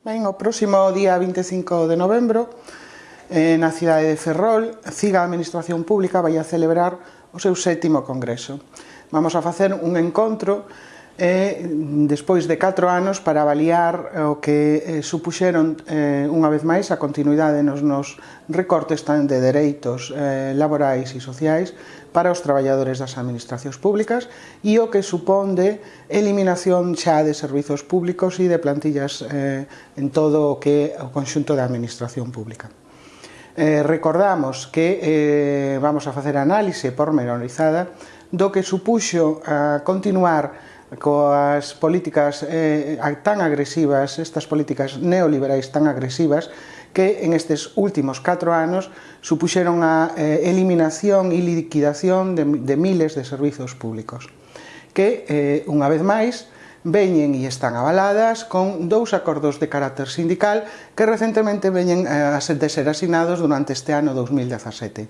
Ben, o próximo día 25 de novembro, eh, na cidade de Ferrol, CIGA Administración Pública vai a celebrar o seu sétimo congreso. Vamos a facer un encontro e despois de 4 anos para avaliar eh, o que eh, supuxeron eh, unha vez máis a continuidade nos nos recortes tan de dereitos eh, laborais e sociais para os traballadores das administracións públicas e o que supón de eliminación xa de servizos públicos e de plantillas eh, en todo o que o conxunto da administración pública. Eh, recordamos que eh, vamos a facer análise pormenorizada do que supuxo a continuar coas políticas eh, tan agresivas, estas políticas neoliberais tan agresivas, que en estes últimos 4 anos supuxeron a eh, eliminación e liquidación de, de miles de servizos públicos, que, eh, unha vez máis, veñen e están avaladas con dous acordos de carácter sindical que recentemente veñen a de ser asinados durante este ano 2017.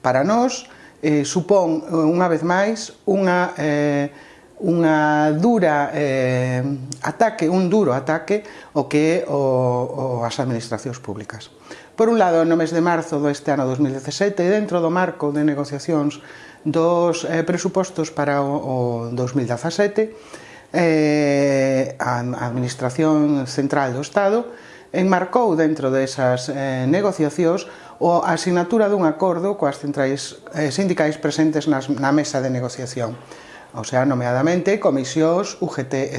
Para nós, eh, supón, unha vez máis, unha eh, unha dura eh, ataque, un duro ataque o que é o, o as administracións públicas. Por un lado, no mes de marzo deste ano 2017, dentro do marco de negociacións dos eh, presupostos para o, o 2017, eh, a Administración Central do Estado enmarcou dentro desas eh, negociacións o asignatura dun acordo coas centrais eh, sindicais presentes nas, na mesa de negociación o sea, nomeadamente comisións UGT e.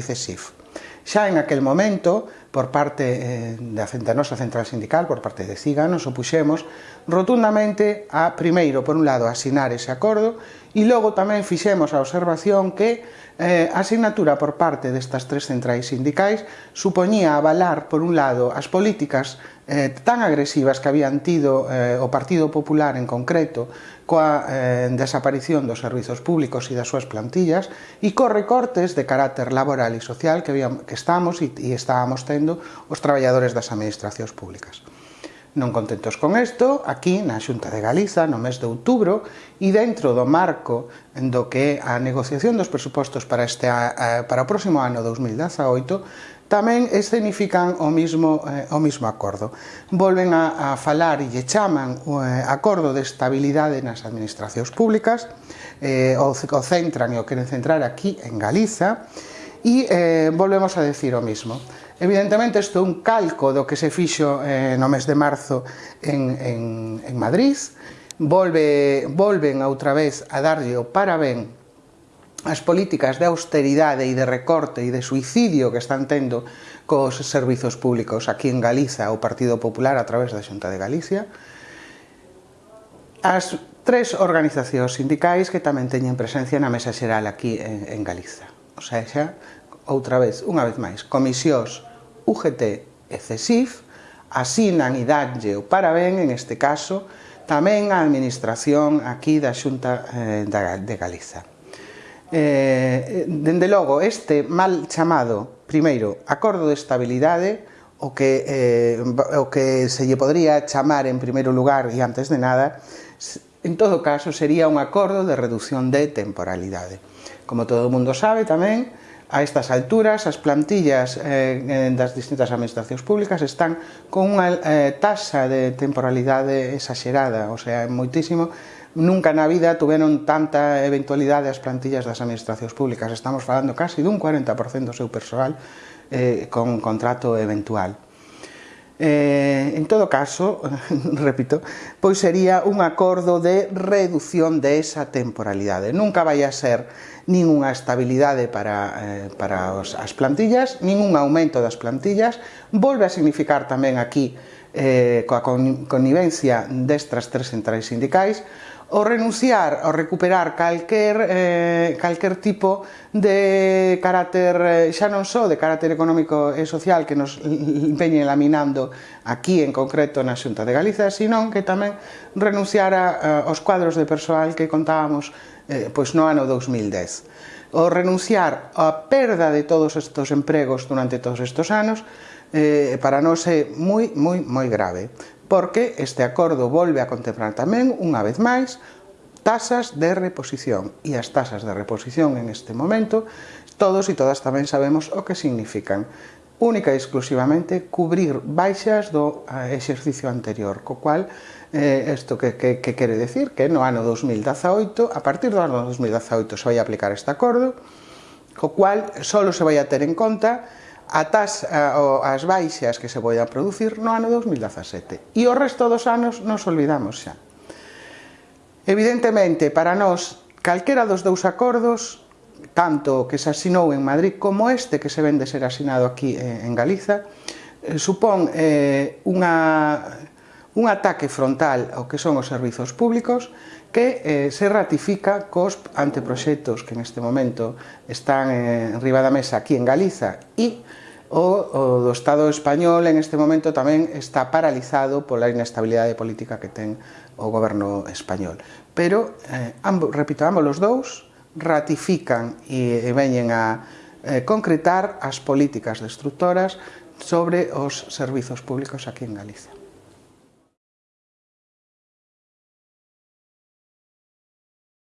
Xa en aquel momento, por parte eh, da, da nosa central sindical, por parte de CIGA, nos opuxemos rotundamente a, primeiro, por un lado, asinar ese acordo e logo tamén fixemos a observación que eh, a asignatura por parte destas tres centrais sindicais supoñía avalar, por un lado, as políticas eh, tan agresivas que habían tido eh, o Partido Popular en concreto coa eh, desaparición dos servizos públicos e das súas plantillas e co recortes de carácter laboral e social que, habíamos, que estamos e, e estábamos tendo sufrindo os traballadores das administracións públicas. Non contentos con isto, aquí na Xunta de Galiza, no mes de outubro, e dentro do marco do que a negociación dos presupostos para, este, para o próximo ano 2018 tamén escenifican o mismo, eh, o mismo acordo. Volven a, a falar e lle chaman o eh, acordo de estabilidade nas administracións públicas, eh, o, o centran e o queren centrar aquí en Galiza, e eh, volvemos a decir o mismo. Evidentemente, isto é un calco do que se fixo eh, no mes de marzo en, en, en Madrid. Volve, volven outra vez a darlle o parabén as políticas de austeridade e de recorte e de suicidio que están tendo cos servizos públicos aquí en Galiza o Partido Popular a través da Xunta de Galicia. As tres organizacións sindicais que tamén teñen presencia na mesa xeral aquí en, en Galiza. O sea, xa, outra vez, unha vez máis, comisións UGT e CESIF asinan e danlle o parabén, en este caso, tamén a administración aquí da Xunta eh, de Galiza. Eh, Dende logo, este mal chamado, primeiro, acordo de estabilidade, o que, eh, o que se lle podría chamar en primeiro lugar e antes de nada, en todo caso, sería un acordo de reducción de temporalidade. Como todo o mundo sabe tamén, A estas alturas, as plantillas eh, das distintas administracións públicas están con unha eh, tasa de temporalidade exagerada, o sea, moitísimo nunca na vida tuveron tanta eventualidade as plantillas das administracións públicas. Estamos falando casi dun 40% do seu persoal eh, con contrato eventual. Eh, en todo caso, repito, pois sería un acordo de reducción de esa temporalidade. Nunca vai a ser ningunha estabilidade para, eh, para os, as plantillas, ningún aumento das plantillas. Volve a significar tamén aquí eh, coa connivencia destas tres centrais sindicais o renunciar ou recuperar calquer, eh, calquer tipo de carácter, eh, xa non só de carácter económico e social que nos veñen laminando aquí en concreto na Xunta de Galiza, sino que tamén renunciar a, aos cuadros de persoal que contábamos eh, pois no ano 2010. O renunciar á perda de todos estes empregos durante todos estes anos eh, para nós é moi, moi, moi grave porque este acordo volve a contemplar tamén, unha vez máis, tasas de reposición. E as tasas de reposición en este momento todos e todas tamén sabemos o que significan. Única e exclusivamente cubrir baixas do exercicio anterior, co cual eh, isto que, que, que quere decir que no ano 2018, a partir do ano 2018 se vai aplicar este acordo, co cual solo se vai a ter en conta atas, a, as baixas que se poidan producir no ano 2017 e o resto dos anos nos olvidamos xa. Evidentemente, para nós, calquera dos dous acordos, tanto o que se asinou en Madrid como este que se vende ser asinado aquí eh, en Galiza, eh, supón eh, unha un ataque frontal ao que son os servizos públicos que eh, se ratifica cos anteproxectos que neste momento están eh, riba da mesa aquí en Galiza e o, o do Estado español en este momento tamén está paralizado pola inestabilidade política que ten o goberno español. Pero, eh, ambos, repito, ambos os dous ratifican e, e veñen a eh, concretar as políticas destructoras sobre os servizos públicos aquí en Galicia.